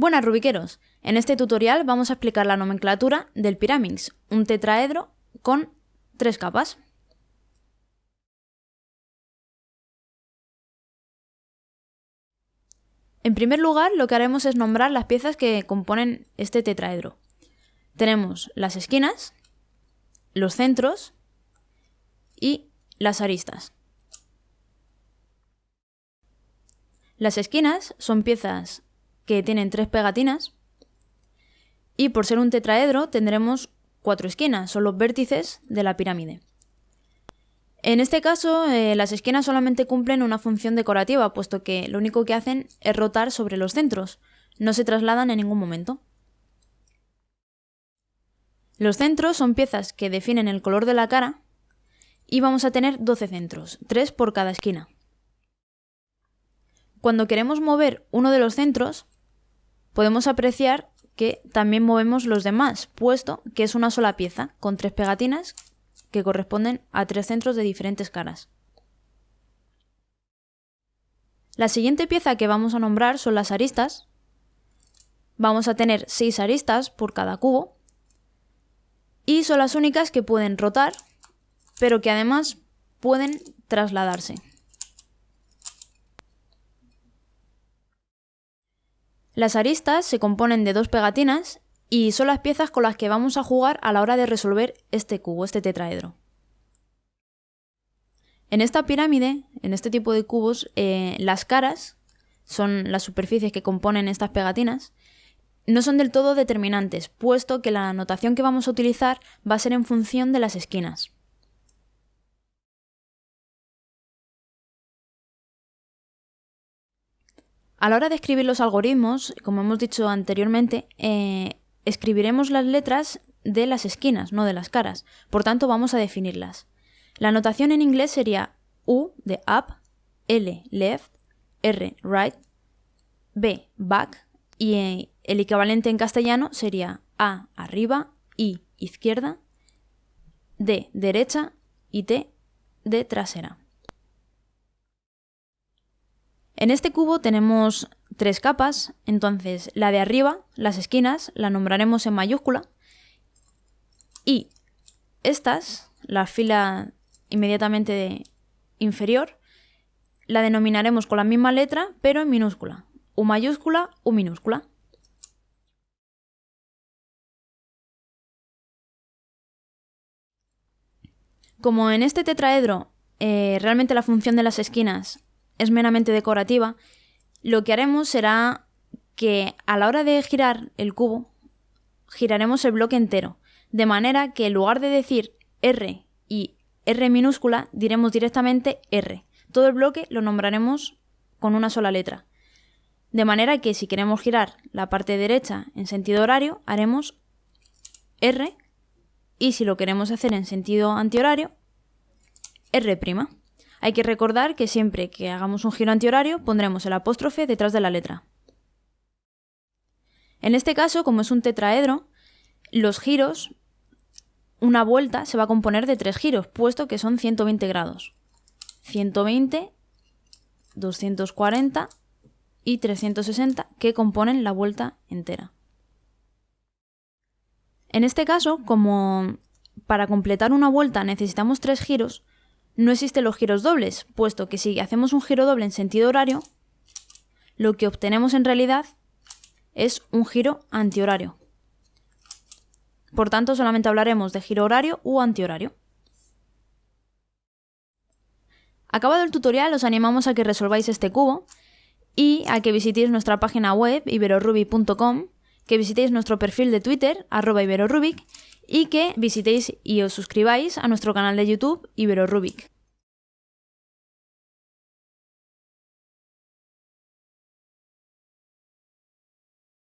Buenas rubiqueros, en este tutorial vamos a explicar la nomenclatura del Pyraminx, un tetraedro con tres capas. En primer lugar, lo que haremos es nombrar las piezas que componen este tetraedro. Tenemos las esquinas, los centros y las aristas. Las esquinas son piezas que tienen tres pegatinas y por ser un tetraedro tendremos cuatro esquinas, son los vértices de la pirámide. En este caso, eh, las esquinas solamente cumplen una función decorativa, puesto que lo único que hacen es rotar sobre los centros, no se trasladan en ningún momento. Los centros son piezas que definen el color de la cara y vamos a tener 12 centros, 3 por cada esquina. Cuando queremos mover uno de los centros, podemos apreciar que también movemos los demás, puesto que es una sola pieza, con tres pegatinas que corresponden a tres centros de diferentes caras. La siguiente pieza que vamos a nombrar son las aristas. Vamos a tener seis aristas por cada cubo y son las únicas que pueden rotar, pero que además pueden trasladarse. Las aristas se componen de dos pegatinas y son las piezas con las que vamos a jugar a la hora de resolver este cubo, este tetraedro. En esta pirámide, en este tipo de cubos, eh, las caras son las superficies que componen estas pegatinas, no son del todo determinantes, puesto que la notación que vamos a utilizar va a ser en función de las esquinas. A la hora de escribir los algoritmos, como hemos dicho anteriormente, eh, escribiremos las letras de las esquinas, no de las caras. Por tanto, vamos a definirlas. La notación en inglés sería U de up, L left, R right, B back y eh, el equivalente en castellano sería A arriba, I izquierda, D derecha y T de trasera. En este cubo tenemos tres capas, entonces la de arriba, las esquinas, la nombraremos en mayúscula. Y estas, la fila inmediatamente inferior, la denominaremos con la misma letra pero en minúscula, U mayúscula, U minúscula. Como en este tetraedro eh, realmente la función de las esquinas es meramente decorativa, lo que haremos será que a la hora de girar el cubo, giraremos el bloque entero, de manera que en lugar de decir R y R minúscula, diremos directamente R. Todo el bloque lo nombraremos con una sola letra. De manera que si queremos girar la parte derecha en sentido horario, haremos R y si lo queremos hacer en sentido antihorario, R'. Hay que recordar que siempre que hagamos un giro antihorario pondremos el apóstrofe detrás de la letra. En este caso, como es un tetraedro, los giros, una vuelta se va a componer de tres giros, puesto que son 120 grados. 120, 240 y 360 que componen la vuelta entera. En este caso, como para completar una vuelta necesitamos tres giros, no existen los giros dobles, puesto que si hacemos un giro doble en sentido horario, lo que obtenemos en realidad es un giro antihorario. Por tanto, solamente hablaremos de giro horario u antihorario. Acabado el tutorial, os animamos a que resolváis este cubo y a que visitéis nuestra página web iberorubic.com, que visitéis nuestro perfil de Twitter, arroba y que visitéis y os suscribáis a nuestro canal de YouTube Ibero Rubik.